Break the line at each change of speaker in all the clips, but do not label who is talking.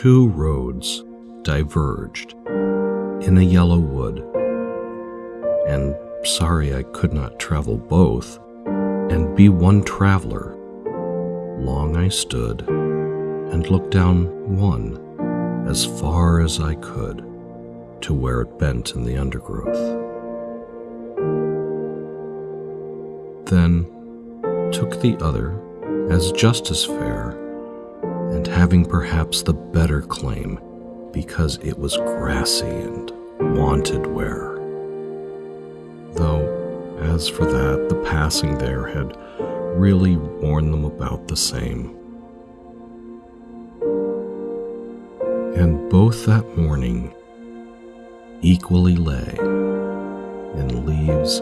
two roads diverged in a yellow wood, and sorry I could not travel both and be one traveler. Long I stood and looked down one as far as I could to where it bent in the undergrowth. Then took the other as just as fair, and having perhaps the better claim because it was grassy and wanted wear. Though, as for that, the passing there had really worn them about the same. And both that morning equally lay in leaves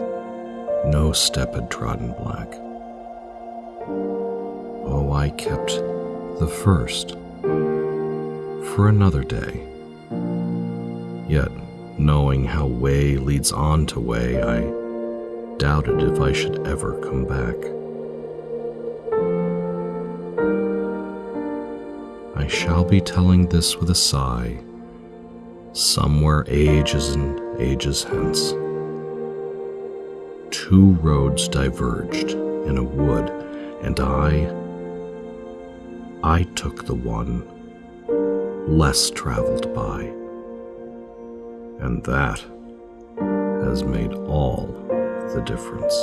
no step had trodden black. Oh, I kept the first for another day. Yet, knowing how way leads on to way, I doubted if I should ever come back. I shall be telling this with a sigh, somewhere ages and ages hence. Two roads diverged in a wood, and I, I took the one less traveled by. And that has made all the difference.